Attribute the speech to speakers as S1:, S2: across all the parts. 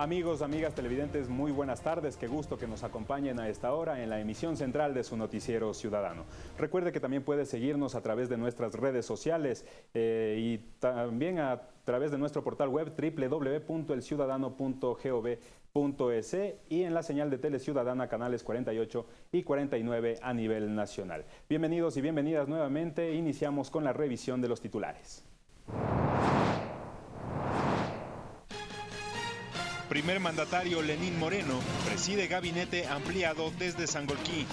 S1: Amigos, amigas televidentes, muy buenas tardes. Qué gusto que nos acompañen a esta hora en la emisión central de su noticiero ciudadano. Recuerde que también puede seguirnos a través de nuestras redes sociales eh, y también a través de nuestro portal web www.elciudadano.gov.es y en la señal de Tele Ciudadana canales 48 y 49 a nivel nacional. Bienvenidos y bienvenidas nuevamente. Iniciamos con la revisión de los titulares.
S2: Primer mandatario Lenín Moreno preside gabinete ampliado desde Sangolquí.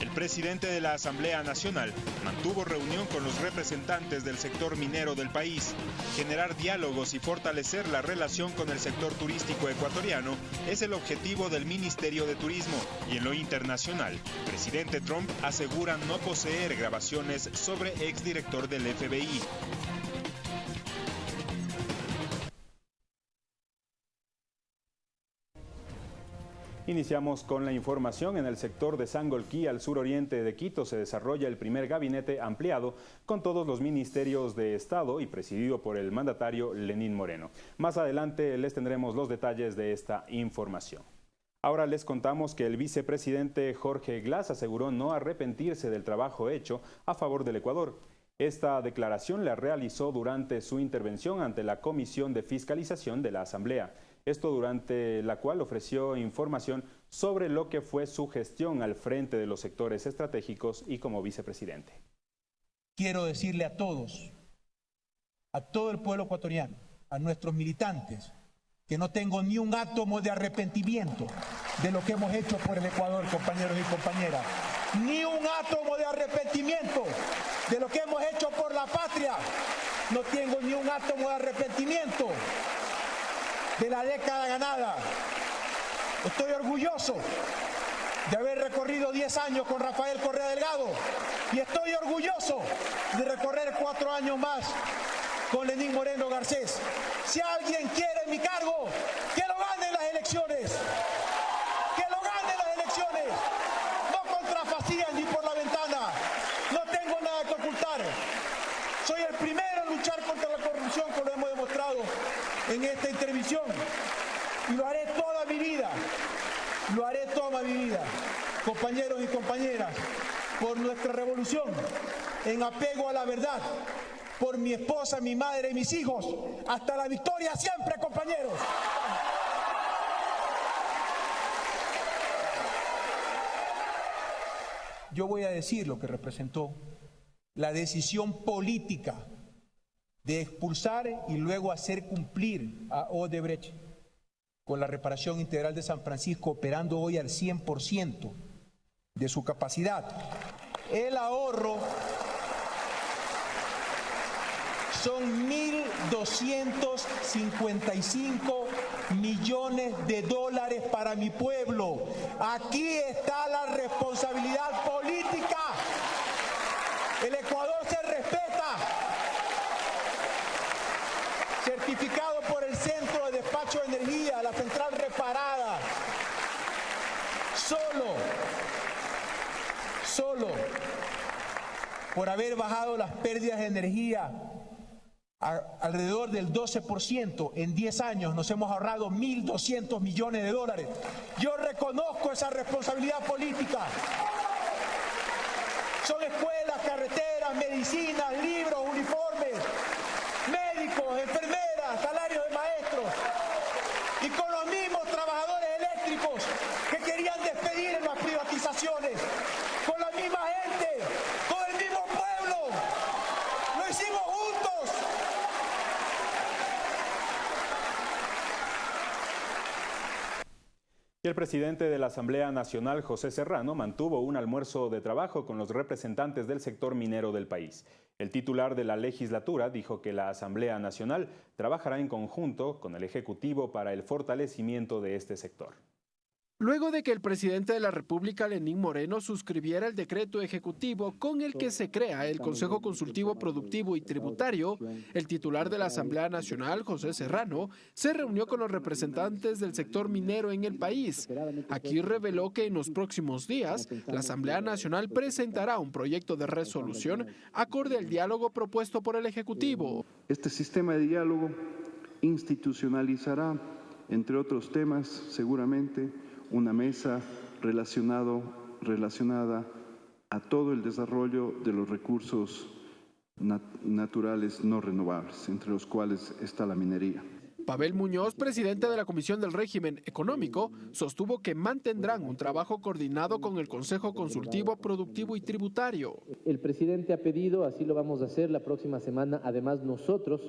S2: El presidente de la Asamblea Nacional mantuvo reunión con los representantes del sector minero del país. Generar diálogos y fortalecer la relación con el sector turístico ecuatoriano es el objetivo del Ministerio de Turismo. Y en lo internacional, presidente Trump asegura no poseer grabaciones sobre exdirector del FBI.
S1: Iniciamos con la información. En el sector de Sangolquí, al suroriente de Quito, se desarrolla el primer gabinete ampliado con todos los ministerios de Estado y presidido por el mandatario Lenín Moreno. Más adelante les tendremos los detalles de esta información. Ahora les contamos que el vicepresidente Jorge Glass aseguró no arrepentirse del trabajo hecho a favor del Ecuador. Esta declaración la realizó durante su intervención ante la Comisión de Fiscalización de la Asamblea esto durante la cual ofreció información sobre lo que fue su gestión al frente de los sectores estratégicos y como vicepresidente.
S3: Quiero decirle a todos, a todo el pueblo ecuatoriano, a nuestros militantes, que no tengo ni un átomo de arrepentimiento de lo que hemos hecho por el Ecuador, compañeros y compañeras. Ni un átomo de arrepentimiento de lo que hemos hecho por la patria. No tengo ni un átomo de arrepentimiento de la década ganada. Estoy orgulloso de haber recorrido 10 años con Rafael Correa Delgado y estoy orgulloso de recorrer cuatro años más con Lenín Moreno Garcés. Si alguien quiere mi cargo, que lo gane en las elecciones. Que lo gane en las elecciones. No contra Facías ni por la ventana. No tengo nada que ocultar. Soy el primero en luchar contra la corrupción, como lo hemos demostrado en esta intervención y lo haré toda mi vida, lo haré toda mi vida, compañeros y compañeras, por nuestra revolución, en apego a la verdad, por mi esposa, mi madre y mis hijos, hasta la victoria siempre, compañeros. Yo voy a decir lo que representó la decisión política de expulsar y luego hacer cumplir a Odebrecht con la reparación integral de San Francisco operando hoy al 100% de su capacidad. El ahorro son 1.255 millones de dólares para mi pueblo. Aquí está la responsabilidad política. El Ecuador se certificado por el Centro de Despacho de Energía, la central reparada. Solo, solo por haber bajado las pérdidas de energía alrededor del 12%, en 10 años nos hemos ahorrado 1.200 millones de dólares. Yo reconozco esa responsabilidad política. Son escuelas, carreteras, medicinas, libros, uniformes, médicos, enfermeras, salarios de maestros. Y con los mismos trabajadores eléctricos que querían despedir en las privatizaciones. Con la misma gente, con el mismo pueblo. Lo hicimos juntos.
S1: Y el presidente de la Asamblea Nacional, José Serrano, mantuvo un almuerzo de trabajo con los representantes del sector minero del país. El titular de la legislatura dijo que la Asamblea Nacional trabajará en conjunto con el Ejecutivo para el fortalecimiento de este sector.
S4: Luego de que el presidente de la República, Lenín Moreno, suscribiera el decreto ejecutivo con el que se crea el Consejo Consultivo Productivo y Tributario, el titular de la Asamblea Nacional, José Serrano, se reunió con los representantes del sector minero en el país. Aquí reveló que en los próximos días la Asamblea Nacional presentará un proyecto de resolución acorde al diálogo propuesto por el Ejecutivo.
S5: Este sistema de diálogo institucionalizará entre otros temas, seguramente una mesa relacionado, relacionada a todo el desarrollo de los recursos naturales no renovables, entre los cuales está la minería.
S4: Pavel Muñoz, presidente de la Comisión del Régimen Económico, sostuvo que mantendrán un trabajo coordinado con el Consejo Consultivo Productivo y Tributario.
S6: El presidente ha pedido, así lo vamos a hacer la próxima semana, además nosotros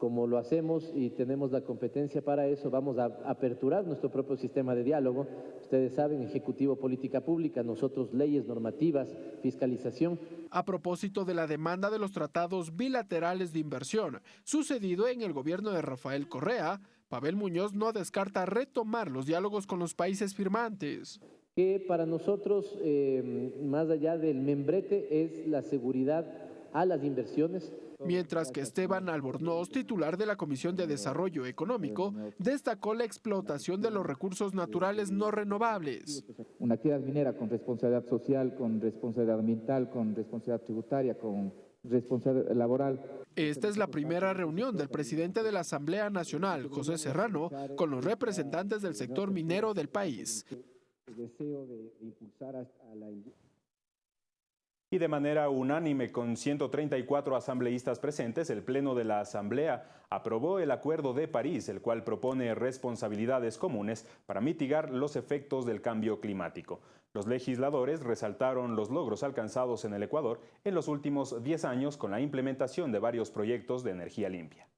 S6: como lo hacemos y tenemos la competencia para eso, vamos a aperturar nuestro propio sistema de diálogo. Ustedes saben, Ejecutivo Política Pública, nosotros leyes, normativas, fiscalización.
S4: A propósito de la demanda de los tratados bilaterales de inversión, sucedido en el gobierno de Rafael Correa, Pavel Muñoz no descarta retomar los diálogos con los países firmantes.
S6: Que para nosotros, eh, más allá del membrete, es la seguridad a las inversiones,
S4: mientras que Esteban Albornoz, titular de la Comisión de Desarrollo Económico, destacó la explotación de los recursos naturales no renovables.
S7: Una actividad minera con responsabilidad social, con responsabilidad ambiental, con responsabilidad tributaria, con responsabilidad laboral.
S4: Esta es la primera reunión del presidente de la Asamblea Nacional, José Serrano, con los representantes del sector minero del país.
S1: Y de manera unánime, con 134 asambleístas presentes, el Pleno de la Asamblea aprobó el Acuerdo de París, el cual propone responsabilidades comunes para mitigar los efectos del cambio climático. Los legisladores resaltaron los logros alcanzados en el Ecuador en los últimos 10 años con la implementación de varios proyectos de energía limpia.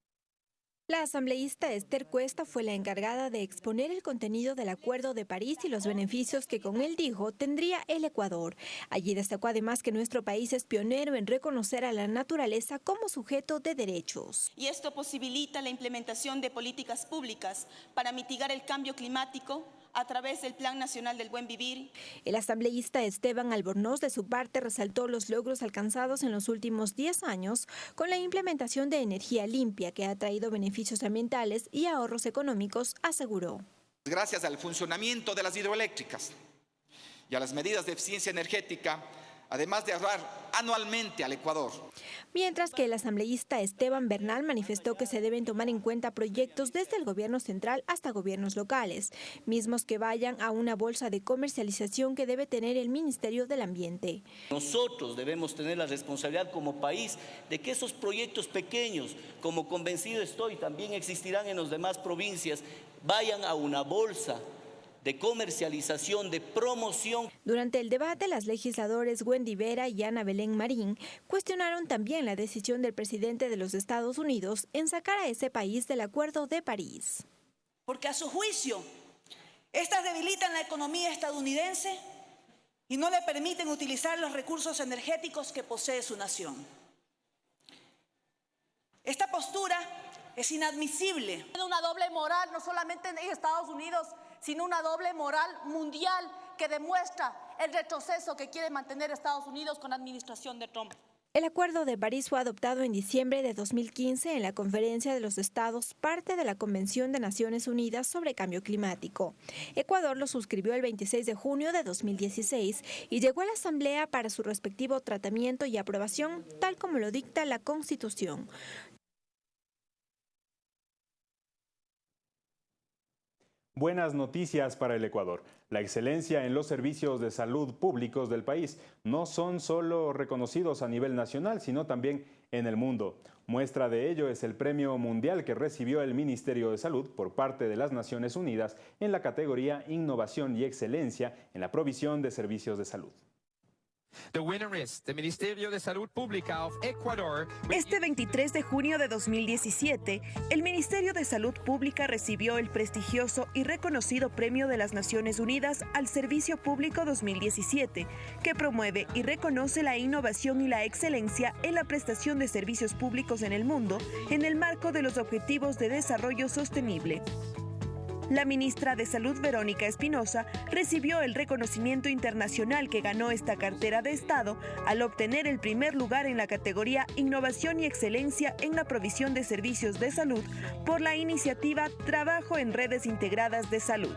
S8: La asambleísta Esther Cuesta fue la encargada de exponer el contenido del Acuerdo de París y los beneficios que con él dijo tendría el Ecuador. Allí destacó además que nuestro país es pionero en reconocer a la naturaleza como sujeto de derechos.
S9: Y esto posibilita la implementación de políticas públicas para mitigar el cambio climático, a través del Plan Nacional del Buen Vivir.
S8: El asambleísta Esteban Albornoz, de su parte, resaltó los logros alcanzados en los últimos 10 años con la implementación de energía limpia que ha traído beneficios ambientales y ahorros económicos, aseguró.
S10: Gracias al funcionamiento de las hidroeléctricas y a las medidas de eficiencia energética, además de ahorrar anualmente al Ecuador.
S8: Mientras que el asambleísta Esteban Bernal manifestó que se deben tomar en cuenta proyectos desde el gobierno central hasta gobiernos locales, mismos que vayan a una bolsa de comercialización que debe tener el Ministerio del Ambiente.
S11: Nosotros debemos tener la responsabilidad como país de que esos proyectos pequeños, como convencido estoy, también existirán en las demás provincias, vayan a una bolsa de comercialización, de promoción.
S8: Durante el debate, las legisladores Wendy Vera y Ana Belén Marín cuestionaron también la decisión del presidente de los Estados Unidos en sacar a ese país del Acuerdo de París.
S12: Porque a su juicio, estas debilitan la economía estadounidense y no le permiten utilizar los recursos energéticos que posee su nación. Esta postura es inadmisible.
S13: Una doble moral, no solamente en Estados Unidos, sino una doble moral mundial que demuestra el retroceso que quiere mantener Estados Unidos con la administración de Trump.
S8: El Acuerdo de París fue adoptado en diciembre de 2015 en la Conferencia de los Estados, parte de la Convención de Naciones Unidas sobre Cambio Climático. Ecuador lo suscribió el 26 de junio de 2016 y llegó a la Asamblea para su respectivo tratamiento y aprobación, tal como lo dicta la Constitución.
S1: Buenas noticias para el Ecuador. La excelencia en los servicios de salud públicos del país no son solo reconocidos a nivel nacional, sino también en el mundo. Muestra de ello es el premio mundial que recibió el Ministerio de Salud por parte de las Naciones Unidas en la categoría Innovación y Excelencia en la provisión de servicios de salud.
S14: Este 23 de junio de 2017, el Ministerio de Salud Pública recibió el prestigioso y reconocido Premio de las Naciones Unidas al Servicio Público 2017, que promueve y reconoce la innovación y la excelencia en la prestación de servicios públicos en el mundo en el marco de los Objetivos de Desarrollo Sostenible. La ministra de Salud, Verónica Espinosa, recibió el reconocimiento internacional que ganó esta cartera de Estado al obtener el primer lugar en la categoría Innovación y Excelencia en la provisión de servicios de salud por la iniciativa Trabajo en Redes Integradas de Salud.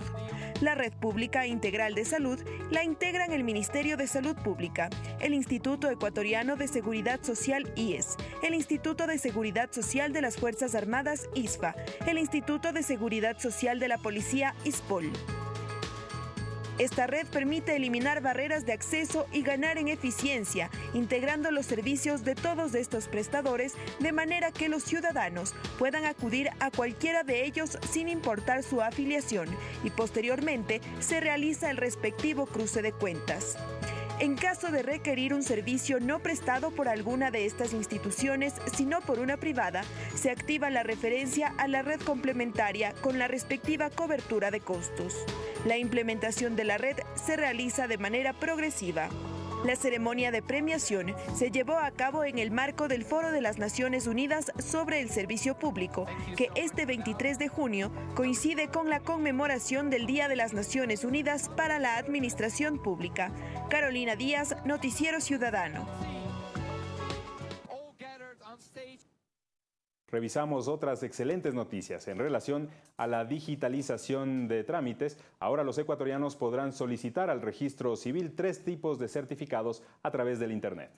S14: La Red Pública Integral de Salud la integran el Ministerio de Salud Pública, el Instituto Ecuatoriano de Seguridad Social IES, el Instituto de Seguridad Social de las Fuerzas Armadas ISFA, el Instituto de Seguridad Social de la Policía ISPOL. Esta red permite eliminar barreras de acceso y ganar en eficiencia, integrando los servicios de todos estos prestadores de manera que los ciudadanos puedan acudir a cualquiera de ellos sin importar su afiliación y posteriormente se realiza el respectivo cruce de cuentas. En caso de requerir un servicio no prestado por alguna de estas instituciones, sino por una privada, se activa la referencia a la red complementaria con la respectiva cobertura de costos. La implementación de la red se realiza de manera progresiva. La ceremonia de premiación se llevó a cabo en el marco del Foro de las Naciones Unidas sobre el Servicio Público, que este 23 de junio coincide con la conmemoración del Día de las Naciones Unidas para la Administración Pública. Carolina Díaz, Noticiero Ciudadano.
S1: Revisamos otras excelentes noticias en relación a la digitalización de trámites. Ahora los ecuatorianos podrán solicitar al registro civil tres tipos de certificados a través del Internet.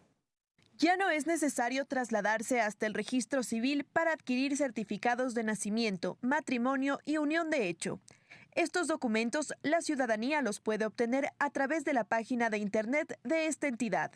S14: Ya no es necesario trasladarse hasta el registro civil para adquirir certificados de nacimiento, matrimonio y unión de hecho. Estos documentos la ciudadanía los puede obtener a través de la página de Internet de esta entidad.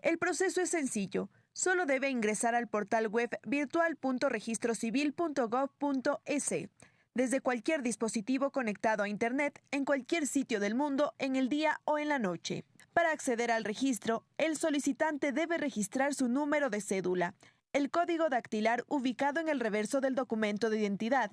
S14: El proceso es sencillo solo debe ingresar al portal web virtual.registrocivil.gov.es desde cualquier dispositivo conectado a Internet en cualquier sitio del mundo en el día o en la noche. Para acceder al registro, el solicitante debe registrar su número de cédula, el código dactilar ubicado en el reverso del documento de identidad,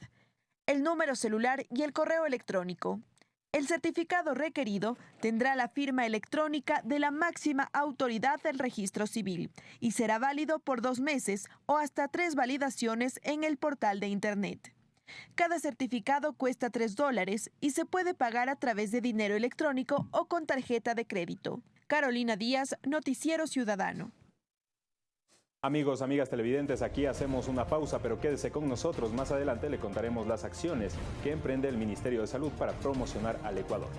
S14: el número celular y el correo electrónico. El certificado requerido tendrá la firma electrónica de la máxima autoridad del registro civil y será válido por dos meses o hasta tres validaciones en el portal de Internet. Cada certificado cuesta tres dólares y se puede pagar a través de dinero electrónico o con tarjeta de crédito. Carolina Díaz, Noticiero Ciudadano.
S1: Amigos, amigas televidentes, aquí hacemos una pausa, pero quédese con nosotros. Más adelante le contaremos las acciones que emprende el Ministerio de Salud para promocionar al Ecuador.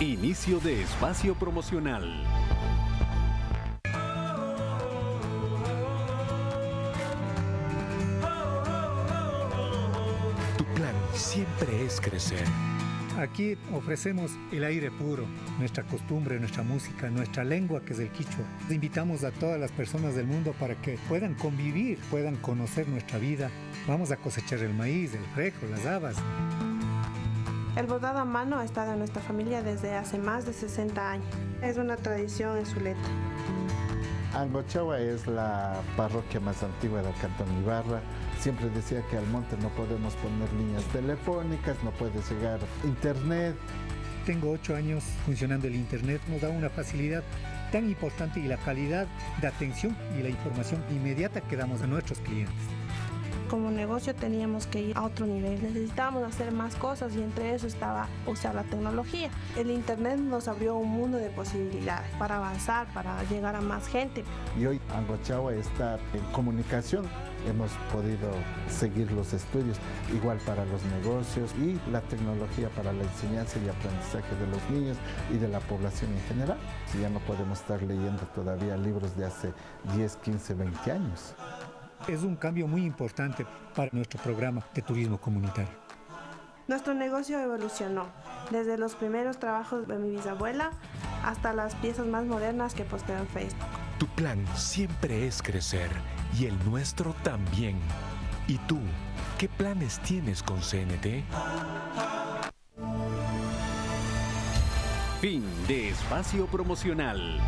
S15: Inicio de espacio promocional. Tu plan siempre es crecer
S16: Aquí ofrecemos el aire puro, nuestra costumbre, nuestra música, nuestra lengua que es el quichua. Invitamos a todas las personas del mundo para que puedan convivir, puedan conocer nuestra vida. Vamos a cosechar el maíz, el frejo, las habas.
S17: El bordado a mano ha estado en nuestra familia desde hace más de 60 años. Es una tradición en Zuleta.
S18: Angochawa es la parroquia más antigua del Cantón Ibarra. Siempre decía que al monte no podemos poner líneas telefónicas, no puede llegar internet.
S16: Tengo ocho años funcionando el internet, nos da una facilidad tan importante y la calidad de atención y la información inmediata que damos a nuestros clientes
S17: como negocio teníamos que ir a otro nivel. Necesitábamos hacer más cosas y entre eso estaba usar la tecnología. El Internet nos abrió un mundo de posibilidades para avanzar, para llegar a más gente.
S18: Y hoy Angochagua está en comunicación. Hemos podido seguir los estudios igual para los negocios y la tecnología para la enseñanza y aprendizaje de los niños y de la población en general. Si ya no podemos estar leyendo todavía libros de hace 10, 15, 20 años
S16: es un cambio muy importante para nuestro programa de turismo comunitario.
S17: Nuestro negocio evolucionó, desde los primeros trabajos de mi bisabuela hasta las piezas más modernas que posteo en Facebook.
S15: Tu plan siempre es crecer y el nuestro también. ¿Y tú, qué planes tienes con CNT? Fin de espacio promocional.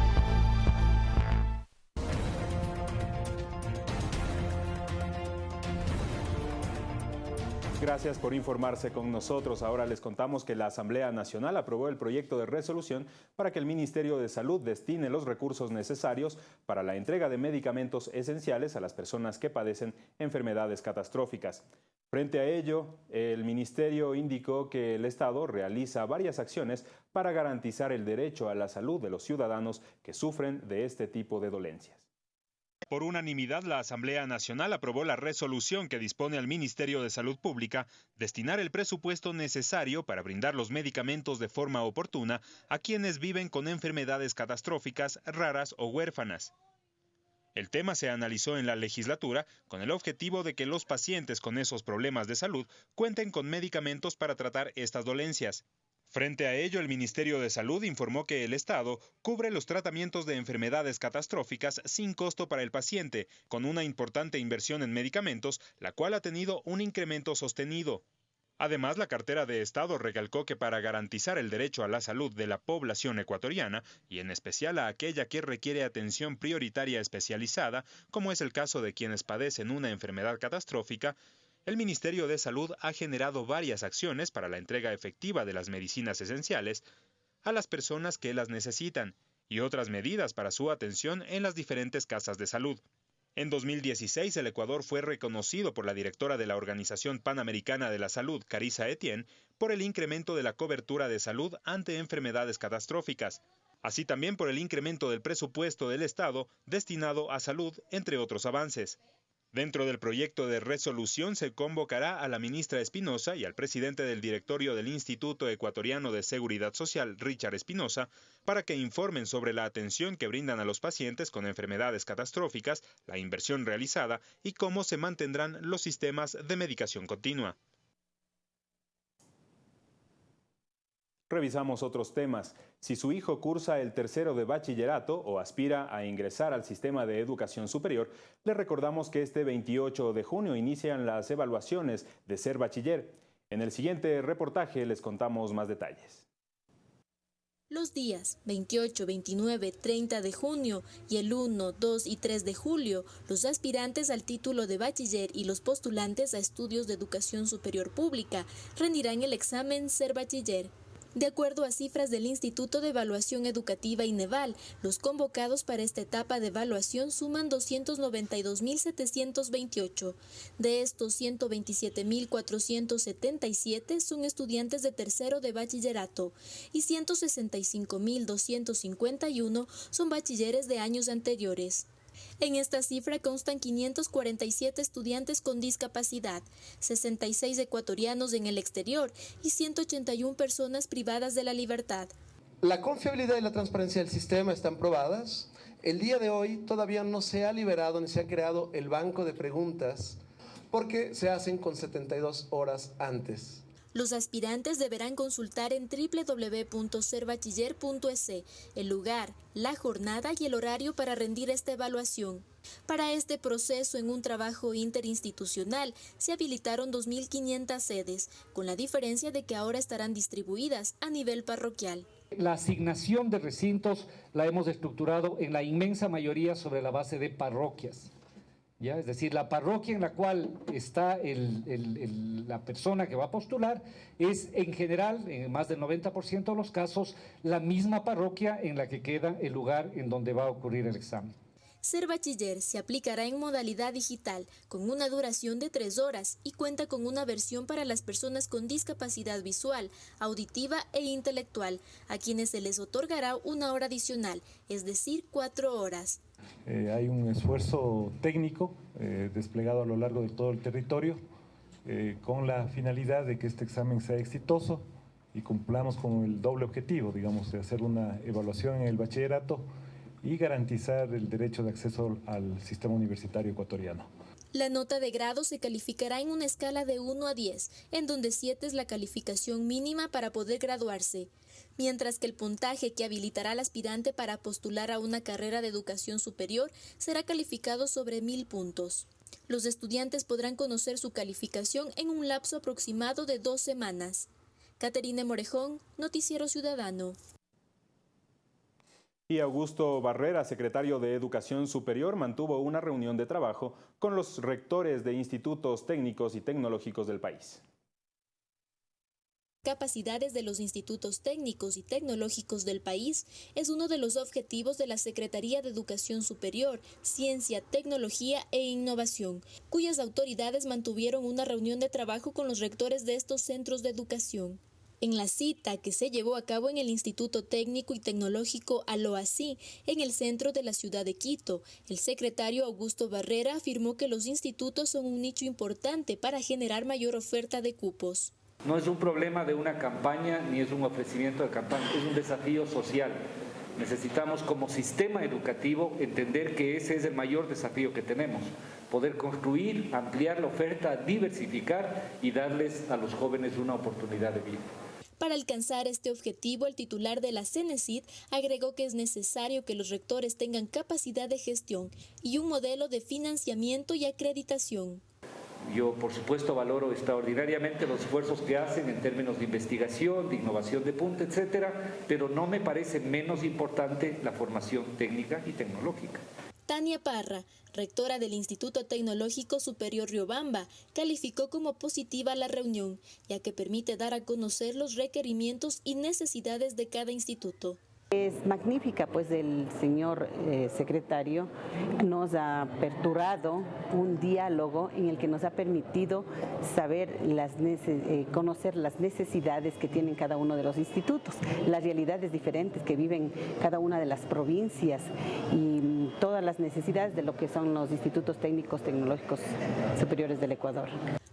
S1: Gracias por informarse con nosotros. Ahora les contamos que la Asamblea Nacional aprobó el proyecto de resolución para que el Ministerio de Salud destine los recursos necesarios para la entrega de medicamentos esenciales a las personas que padecen enfermedades catastróficas. Frente a ello, el Ministerio indicó que el Estado realiza varias acciones para garantizar el derecho a la salud de los ciudadanos que sufren de este tipo de dolencias. Por unanimidad, la Asamblea Nacional aprobó la resolución que dispone al Ministerio de Salud Pública destinar el presupuesto necesario para brindar los medicamentos de forma oportuna a quienes viven con enfermedades catastróficas, raras o huérfanas. El tema se analizó en la legislatura con el objetivo de que los pacientes con esos problemas de salud cuenten con medicamentos para tratar estas dolencias. Frente a ello, el Ministerio de Salud informó que el Estado cubre los tratamientos de enfermedades catastróficas sin costo para el paciente, con una importante inversión en medicamentos, la cual ha tenido un incremento sostenido. Además, la cartera de Estado recalcó que para garantizar el derecho a la salud de la población ecuatoriana, y en especial a aquella que requiere atención prioritaria especializada, como es el caso de quienes padecen una enfermedad catastrófica, el Ministerio de Salud ha generado varias acciones para la entrega efectiva de las medicinas esenciales a las personas que las necesitan y otras medidas para su atención en las diferentes casas de salud. En 2016, el Ecuador fue reconocido por la directora de la Organización Panamericana de la Salud, Carissa Etienne, por el incremento de la cobertura de salud ante enfermedades catastróficas, así también por el incremento del presupuesto del Estado destinado a salud, entre otros avances. Dentro del proyecto de resolución se convocará a la ministra Espinosa y al presidente del directorio del Instituto Ecuatoriano de Seguridad Social, Richard Espinosa, para que informen sobre la atención que brindan a los pacientes con enfermedades catastróficas, la inversión realizada y cómo se mantendrán los sistemas de medicación continua.
S19: Revisamos otros temas. Si su hijo cursa el tercero de bachillerato o aspira a ingresar al sistema de educación superior, le recordamos que este 28 de junio inician las evaluaciones de ser bachiller. En el siguiente reportaje les contamos más detalles.
S20: Los días 28, 29, 30 de junio y el 1, 2 y 3 de julio, los aspirantes al título de bachiller y los postulantes a estudios de educación superior pública rendirán el examen Ser Bachiller de acuerdo a cifras del Instituto de Evaluación Educativa INEVAL, los convocados para esta etapa de evaluación suman 292.728. De estos, 127.477 son estudiantes de tercero de bachillerato y 165.251 son bachilleres de años anteriores. En esta cifra constan 547 estudiantes con discapacidad, 66 ecuatorianos en el exterior y 181 personas privadas de la libertad.
S21: La confiabilidad y la transparencia del sistema están probadas. El día de hoy todavía no se ha liberado ni se ha creado el banco de preguntas porque se hacen con 72 horas antes.
S20: Los aspirantes deberán consultar en www.serbachiller.es el lugar, la jornada y el horario para rendir esta evaluación. Para este proceso, en un trabajo interinstitucional, se habilitaron 2.500 sedes, con la diferencia de que ahora estarán distribuidas a nivel parroquial.
S22: La asignación de recintos la hemos estructurado en la inmensa mayoría sobre la base de parroquias. Es decir, la parroquia en la cual está la persona que va a postular es en general, en más del 90% de los casos, la misma parroquia en la que queda el lugar en donde va a ocurrir el examen.
S20: Ser bachiller se aplicará en modalidad digital, con una duración de tres horas y cuenta con una versión para las personas con discapacidad visual, auditiva e intelectual, a quienes se les otorgará una hora adicional, es decir, cuatro horas.
S23: Eh, hay un esfuerzo técnico eh, desplegado a lo largo de todo el territorio eh, con la finalidad de que este examen sea exitoso y cumplamos con el doble objetivo, digamos, de hacer una evaluación en el bachillerato y garantizar el derecho de acceso al sistema universitario ecuatoriano.
S20: La nota de grado se calificará en una escala de 1 a 10, en donde 7 es la calificación mínima para poder graduarse mientras que el puntaje que habilitará al aspirante para postular a una carrera de educación superior será calificado sobre mil puntos. Los estudiantes podrán conocer su calificación en un lapso aproximado de dos semanas. Caterine Morejón, Noticiero Ciudadano.
S19: Augusto Barrera, secretario de Educación Superior, mantuvo una reunión de trabajo con los rectores de institutos técnicos y tecnológicos del país
S20: capacidades de los institutos técnicos y tecnológicos del país es uno de los objetivos de la Secretaría de Educación Superior, Ciencia, Tecnología e Innovación, cuyas autoridades mantuvieron una reunión de trabajo con los rectores de estos centros de educación. En la cita que se llevó a cabo en el Instituto Técnico y Tecnológico Aloasí, en el centro de la ciudad de Quito, el secretario Augusto Barrera afirmó que los institutos son un nicho importante para generar mayor oferta de cupos.
S22: No es un problema de una campaña ni es un ofrecimiento de campaña, es un desafío social. Necesitamos como sistema educativo entender que ese es el mayor desafío que tenemos, poder construir, ampliar la oferta, diversificar y darles a los jóvenes una oportunidad de vida.
S20: Para alcanzar este objetivo, el titular de la CENESID agregó que es necesario que los rectores tengan capacidad de gestión y un modelo de financiamiento y acreditación.
S22: Yo, por supuesto, valoro extraordinariamente los esfuerzos que hacen en términos de investigación, de innovación de punta, etcétera, pero no me parece menos importante la formación técnica y tecnológica.
S20: Tania Parra, rectora del Instituto Tecnológico Superior Riobamba, calificó como positiva la reunión, ya que permite dar a conocer los requerimientos y necesidades de cada instituto.
S24: Es magnífica, pues el señor eh, secretario nos ha aperturado un diálogo en el que nos ha permitido saber, las eh, conocer las necesidades que tienen cada uno de los institutos, las realidades diferentes que viven cada una de las provincias y todas las necesidades de lo que son los institutos técnicos tecnológicos superiores del Ecuador.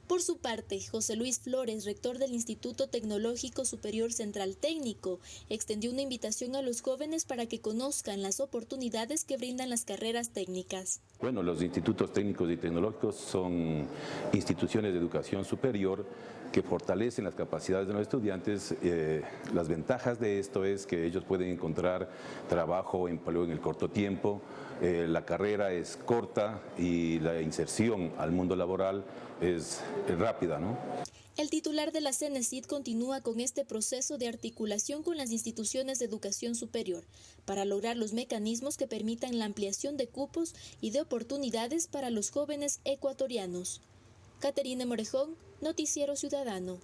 S20: Por su parte, José Luis Flores, rector del Instituto Tecnológico Superior Central Técnico, extendió una invitación a los jóvenes para que conozcan las oportunidades que brindan las carreras técnicas.
S25: Bueno, los institutos técnicos y tecnológicos son instituciones de educación superior que fortalecen las capacidades de los estudiantes. Eh, las ventajas de esto es que ellos pueden encontrar trabajo, empleo en el corto tiempo, eh, la carrera es corta y la inserción al mundo laboral es, rápida. ¿no?
S20: El titular de la CENESID continúa con este proceso de articulación con las instituciones de educación superior para lograr los mecanismos que permitan la ampliación de cupos y de oportunidades para los jóvenes ecuatorianos. Caterina Morejón, Noticiero Ciudadano.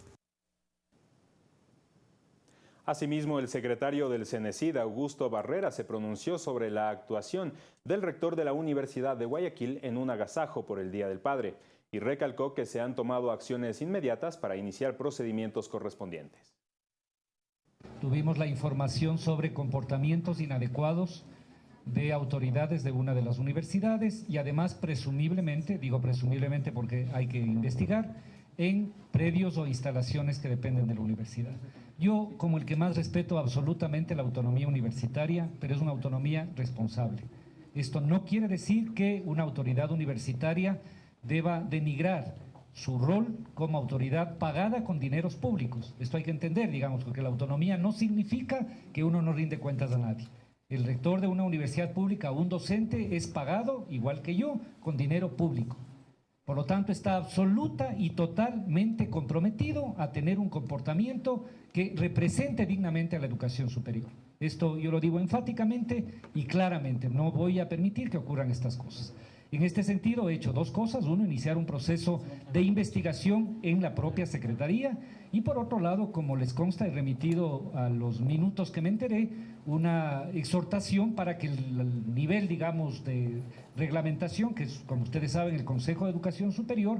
S1: Asimismo, el secretario del CENESID, Augusto Barrera, se pronunció sobre la actuación del rector de la Universidad de Guayaquil en un agasajo por el Día del Padre y recalcó que se han tomado acciones inmediatas para iniciar procedimientos correspondientes.
S22: Tuvimos la información sobre comportamientos inadecuados de autoridades de una de las universidades y además presumiblemente, digo presumiblemente porque hay que investigar, en predios o instalaciones que dependen de la universidad. Yo, como el que más respeto absolutamente la autonomía universitaria, pero es una autonomía responsable. Esto no quiere decir que una autoridad universitaria deba denigrar su rol como autoridad pagada con dineros públicos. Esto hay que entender, digamos, porque la autonomía no significa que uno no rinde cuentas a nadie. El rector de una universidad pública un docente es pagado, igual que yo, con dinero público. Por lo tanto, está absoluta y totalmente comprometido a tener un comportamiento que represente dignamente a la educación superior. Esto yo lo digo enfáticamente y claramente, no voy a permitir que ocurran estas cosas. En este sentido, he hecho dos cosas. Uno, iniciar un proceso de investigación en la propia Secretaría y por otro lado, como les consta, he remitido a los minutos que me enteré una exhortación para que el nivel, digamos, de reglamentación, que es, como ustedes saben, el Consejo de Educación Superior,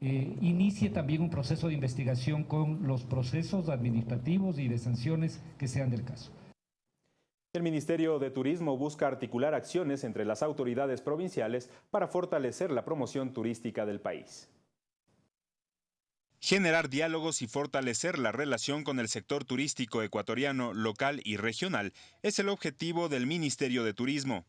S22: eh, inicie también un proceso de investigación con los procesos administrativos y de sanciones que sean del caso.
S1: El Ministerio de Turismo busca articular acciones entre las autoridades provinciales para fortalecer la promoción turística del país.
S2: Generar diálogos y fortalecer la relación con el sector turístico ecuatoriano, local y regional es el objetivo del Ministerio de Turismo.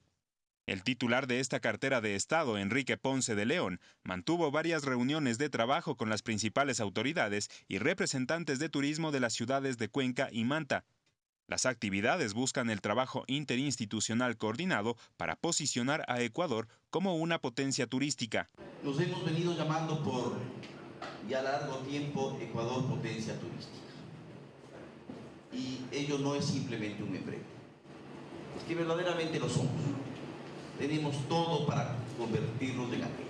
S2: El titular de esta cartera de Estado, Enrique Ponce de León, mantuvo varias reuniones de trabajo con las principales autoridades y representantes de turismo de las ciudades de Cuenca y Manta, las actividades buscan el trabajo interinstitucional coordinado para posicionar a Ecuador como una potencia turística.
S26: Hemos venido llamando por ya largo tiempo Ecuador potencia turística. Y ello no es simplemente un empleo. Es que verdaderamente lo somos. Tenemos todo para convertirnos en aquello.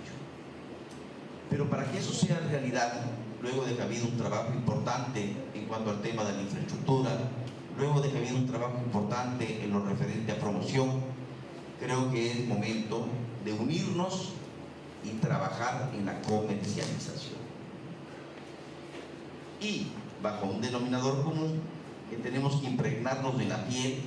S26: Pero para que eso sea realidad, luego de que ha habido un trabajo importante en cuanto al tema de la infraestructura, luego de que ha habido un trabajo importante en lo referente a promoción, creo que es momento de unirnos y trabajar en la comercialización. Y bajo un denominador común que tenemos que impregnarnos de la piel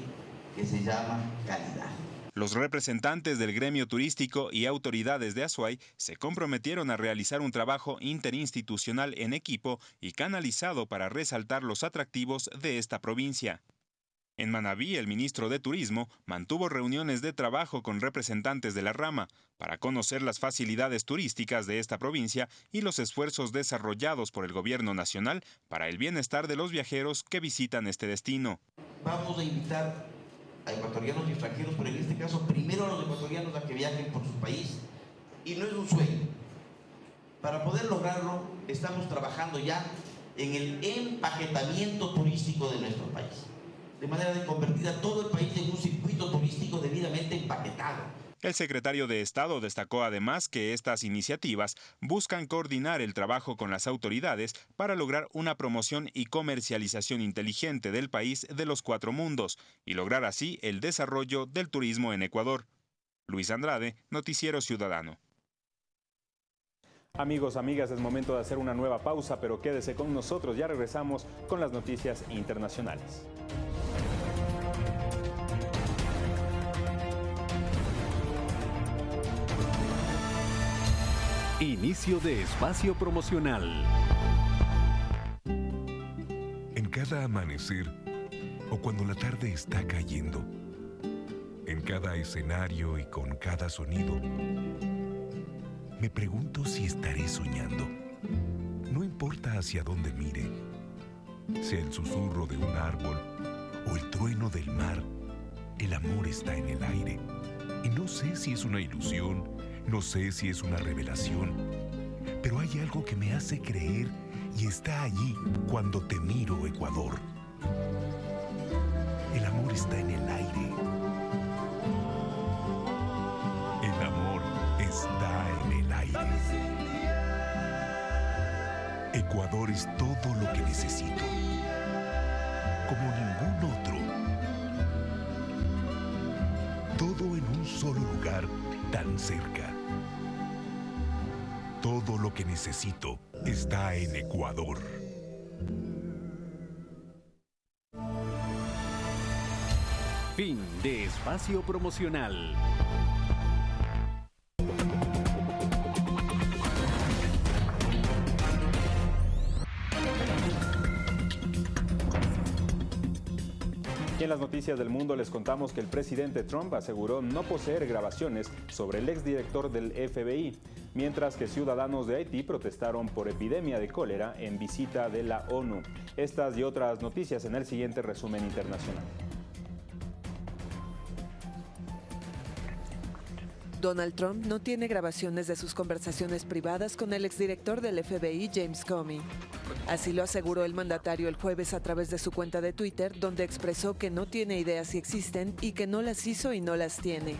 S26: que se llama calidad.
S1: Los representantes del gremio turístico y autoridades de Azuay se comprometieron a realizar un trabajo interinstitucional en equipo y canalizado para resaltar los atractivos de esta provincia. En Manabí, el ministro de Turismo mantuvo reuniones de trabajo con representantes de la rama para conocer las facilidades turísticas de esta provincia y los esfuerzos desarrollados por el gobierno nacional para el bienestar de los viajeros que visitan este destino.
S26: Vamos a invitar a ecuatorianos y extranjeros, pero en este caso primero a los ecuatorianos a que viajen por su país. Y no es un sueño. Para poder lograrlo, estamos trabajando ya en el empaquetamiento turístico de nuestro país, de manera de convertir a todo el país en un circuito turístico debidamente empaquetado.
S1: El secretario de Estado destacó además que estas iniciativas buscan coordinar el trabajo con las autoridades para lograr una promoción y comercialización inteligente del país de los cuatro mundos y lograr así el desarrollo del turismo en Ecuador. Luis Andrade, Noticiero Ciudadano.
S27: Amigos, amigas, es momento de hacer una nueva pausa, pero quédese con nosotros, ya regresamos con las noticias internacionales.
S25: Inicio de espacio promocional.
S15: En cada amanecer o cuando la tarde está cayendo, en cada escenario y con cada sonido, me pregunto si estaré soñando. No importa hacia dónde mire, sea el susurro de un árbol o el trueno del mar, el amor está en el aire. Y no sé si es una ilusión no sé si es una revelación, pero hay algo que me hace creer y está allí cuando te miro, Ecuador. El amor está en el aire. El amor está en el aire. Ecuador es todo lo que necesito, como ningún otro. Todo en un solo lugar tan cerca. Todo lo que necesito está en Ecuador.
S25: Fin de espacio promocional.
S27: Las noticias del mundo les contamos que el presidente Trump aseguró no poseer grabaciones sobre el exdirector del FBI, mientras que ciudadanos de Haití protestaron por epidemia de cólera en visita de la ONU. Estas y otras noticias en el siguiente resumen internacional.
S28: Donald Trump no tiene grabaciones de sus conversaciones privadas con el exdirector del FBI, James Comey. Así lo aseguró el mandatario el jueves a través de su cuenta de Twitter, donde expresó que no tiene idea si existen y que no las hizo y no las tiene.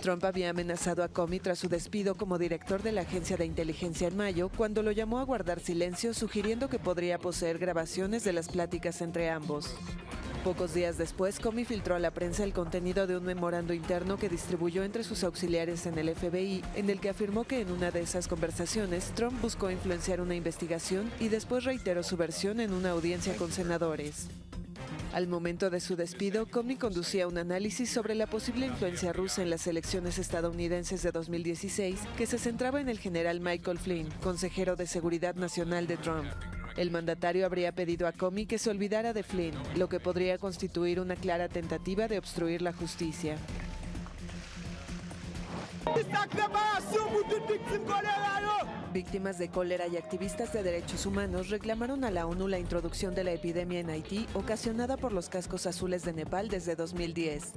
S28: Trump había amenazado a Comey tras su despido como director de la agencia de inteligencia en mayo, cuando lo llamó a guardar silencio, sugiriendo que podría poseer grabaciones de las pláticas entre ambos. Pocos días después, Comey filtró a la prensa el contenido de un memorando interno que distribuyó entre sus auxiliares en el FBI, en el que afirmó que en una de esas conversaciones Trump buscó influenciar una investigación y después reiteró su versión en una audiencia con senadores. Al momento de su despido, Comey conducía un análisis sobre la posible influencia rusa en las elecciones estadounidenses de 2016 que se centraba en el general Michael Flynn, consejero de Seguridad Nacional de Trump. El mandatario habría pedido a Comey que se olvidara de Flynn, lo que podría constituir una clara tentativa de obstruir la justicia. Víctimas de cólera y activistas de derechos humanos reclamaron a la ONU la introducción de la epidemia en Haití ocasionada por los cascos azules de Nepal desde 2010.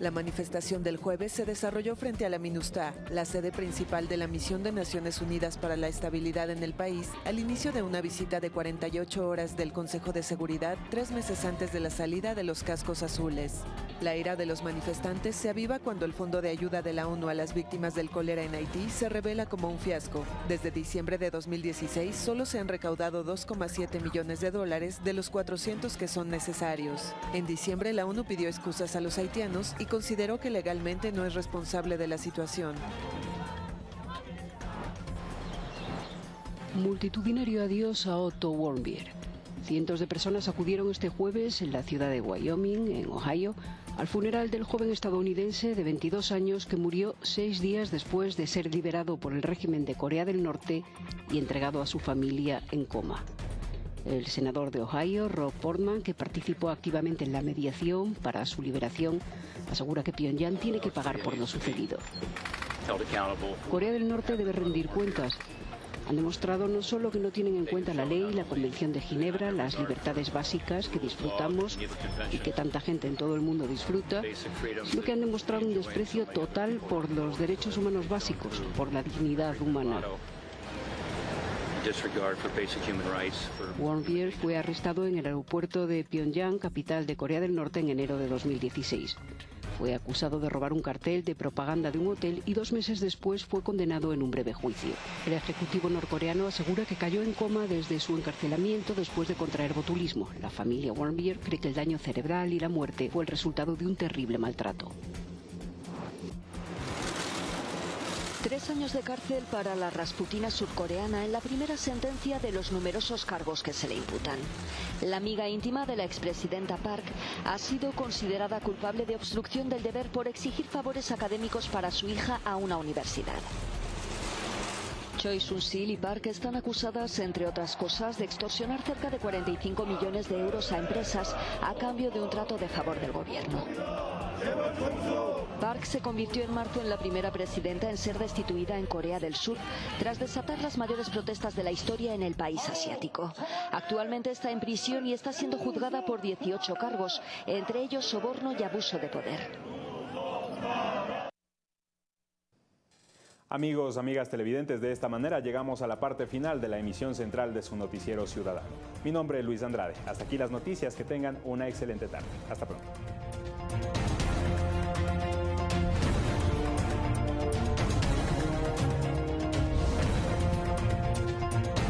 S28: La manifestación del jueves se desarrolló frente a la MINUSTA, la sede principal de la Misión de Naciones Unidas para la Estabilidad en el país, al inicio de una visita de 48 horas del Consejo de Seguridad tres meses antes de la salida de los cascos azules. La ira de los manifestantes se aviva cuando el Fondo de Ayuda de la ONU a las víctimas del cólera en Haití se revela como un fiasco. Desde diciembre de 2016 solo se han recaudado 2,7 millones de dólares de los 400 que son necesarios. En diciembre la ONU pidió excusas a los haitianos y consideró que legalmente no es responsable de la situación.
S29: Multitudinario adiós a Otto Warmbier Cientos de personas acudieron este jueves en la ciudad de Wyoming, en Ohio, al funeral del joven estadounidense de 22 años que murió seis días después de ser liberado por el régimen de Corea del Norte y entregado a su familia en coma. El senador de Ohio, Rob Portman, que participó activamente en la mediación para su liberación, asegura que Pyongyang tiene que pagar por lo sucedido. Corea del Norte debe rendir cuentas. Han demostrado no solo que no tienen en cuenta la ley, la Convención de Ginebra, las libertades básicas que disfrutamos y que tanta gente en todo el mundo disfruta, sino que han demostrado un desprecio total por los derechos humanos básicos, por la dignidad humana. Warmbier fue arrestado en el aeropuerto de Pyongyang, capital de Corea del Norte, en enero de 2016. Fue acusado de robar un cartel de propaganda de un hotel y dos meses después fue condenado en un breve juicio. El ejecutivo norcoreano asegura que cayó en coma desde su encarcelamiento después de contraer botulismo. La familia Warmbier cree que el daño cerebral y la muerte fue el resultado de un terrible maltrato.
S30: Tres años de cárcel para la Rasputina surcoreana en la primera sentencia de los numerosos cargos que se le imputan. La amiga íntima de la expresidenta Park ha sido considerada culpable de obstrucción del deber por exigir favores académicos para su hija a una universidad. Choi Sun-sil y Park están acusadas, entre otras cosas, de extorsionar cerca de 45 millones de euros a empresas a cambio de un trato de favor del gobierno. Park se convirtió en marzo en la primera presidenta en ser destituida en Corea del Sur tras desatar las mayores protestas de la historia en el país asiático. Actualmente está en prisión y está siendo juzgada por 18 cargos, entre ellos soborno y abuso de poder.
S1: Amigos, amigas televidentes, de esta manera llegamos a la parte final de la emisión central de su noticiero ciudadano. Mi nombre es Luis Andrade. Hasta aquí las noticias. Que tengan una excelente tarde. Hasta pronto.